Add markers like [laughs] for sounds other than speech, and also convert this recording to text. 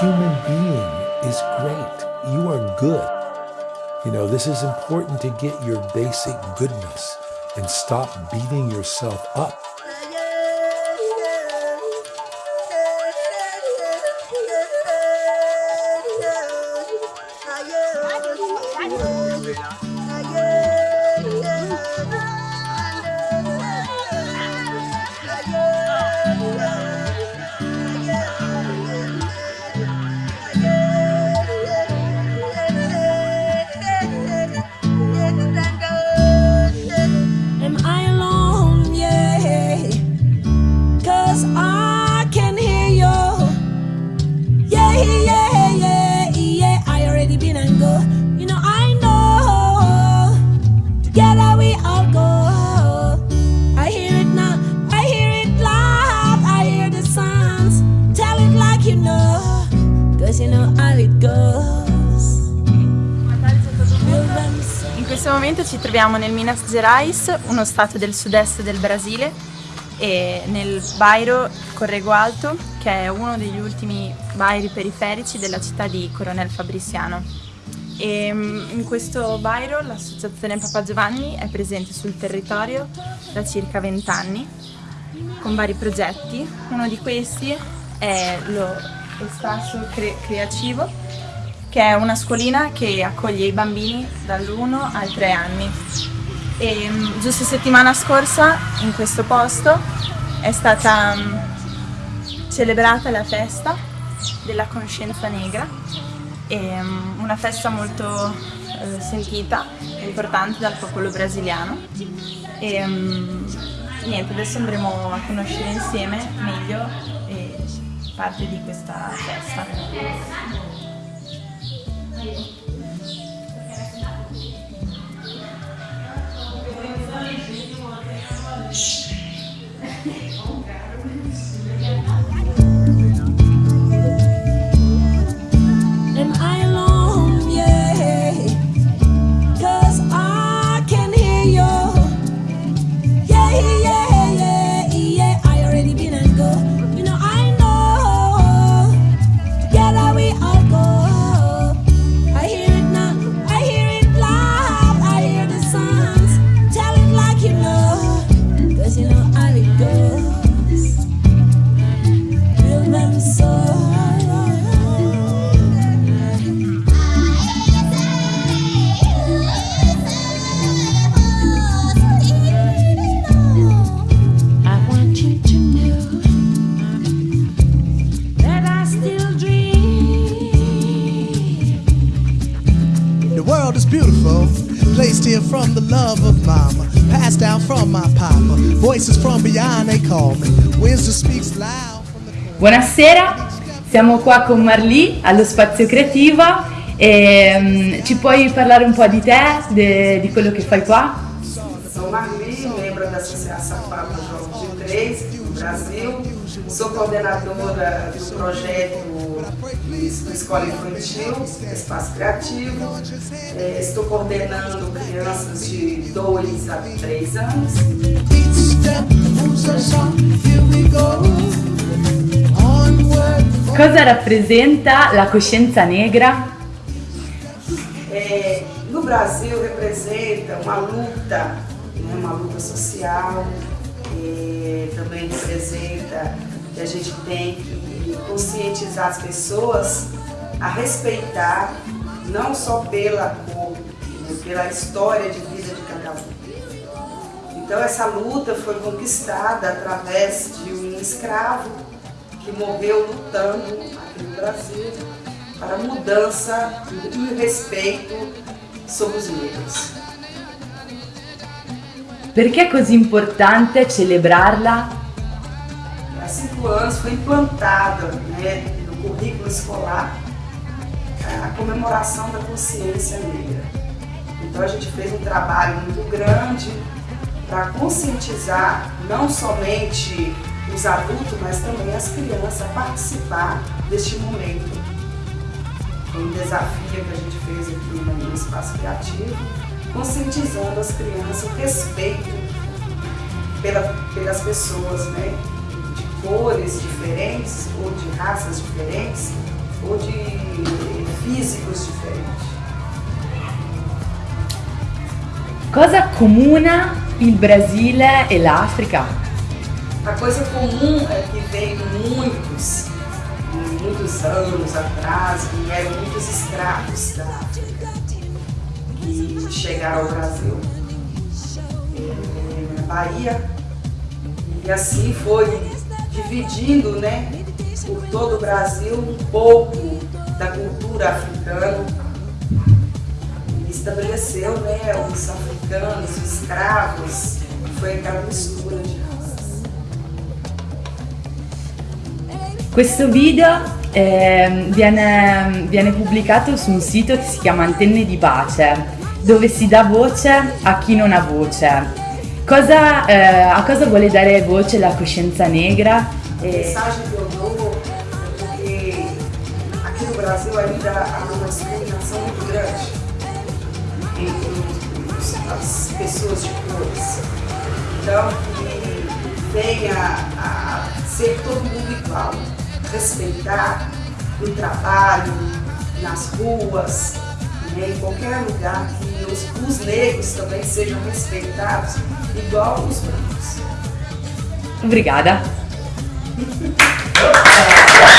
human being is great. You are good. You know, this is important to get your basic goodness and stop beating yourself up. Momento ci troviamo nel Minas Gerais, uno stato del sud-est del Brasile, e nel Bairro Corrego Alto, che è uno degli ultimi bairi periferici della città di Coronel Fabriciano. E mm, in questo bairro l'associazione Papa Giovanni è presente sul territorio da circa 20 anni con vari progetti. Uno di questi è lo Espacio Cre- Creativo, che è una scuolina che accoglie i bambini dall'1 ai 3 anni. E mm, giusto settimana scorsa in questo posto è stata mm, celebrata la festa della coscienza negra, e, mm, una festa molto eh, sentita e importante dal popolo brasiliano. E, niente, adesso andremo a conoscere insieme meglio eh, parte di questa festa. Thank you. From the love of mama, passed down from my papa. Voices from beyond they call me. Wisdom speaks loud Buonasera, siamo qua con Marlì allo Spazio Creativo e mm, ci puoi parlare un po' di te, de- di quello che fai qua? Sou Marli, membro da Associação Papa João de Três, do Brasil. Sou coordenadora do projeto do Escola Infantil, Espaço Criativo. Eh, Estou coordenando crianças de 2 a 3 anos. Cosa rappresenta la coscienza negra? É, no Brasil representa uma luta, né, uma luta social, é, também representa que a gente tem que conscientizar as pessoas a respeitar não só pela cor, né, pela história de vida de cada um. Então essa luta foi conquistada através de um escravo que morreu lutando aqui no Brasil para a mudança e o respeito sobre os negros. Perché è così importante celebrarla? Há cinco anos foi implantada né, no currículo escolar a comemoração da consciência negra. Então a gente fez um trabalho muito grande para conscientizar não somente os adultos, mas também as crianças a participar deste momento. Foi um desafio que a gente fez aqui no Espaço Criativo, conscientizando as crianças o respeito pela- pelas pessoas, né? de cores diferentes, ou de raças diferentes, ou físicos diferentes. Cosa accomuna il Brasile e l'Africa? A coisa comum é que veio muitos, muitos anos atrás, vieram muitos escravos da África que chegaram ao Brasil, é, na Bahia, e assim foi dividindo né, por todo o Brasil um pouco da cultura africana. E estabeleceu né, os africanos, os escravos, foi aquela mistura de Questo video eh, viene, viene pubblicato su un sito che si chiama Antenne di Pace, dove si dà voce a chi non ha voce. Cosa, eh, a cosa vuole dare voce la coscienza negra? A mensagem que eu dou é porque aqui no Brasil ainda há uma discriminação muito grande entre as pessoas de cores. Então, que venha a ser todo mundo igual, respeitar no trabalho, nas ruas, né, em qualquer lugar, que os, os negros também sejam respeitados igual os brancos. Obrigada. [laughs]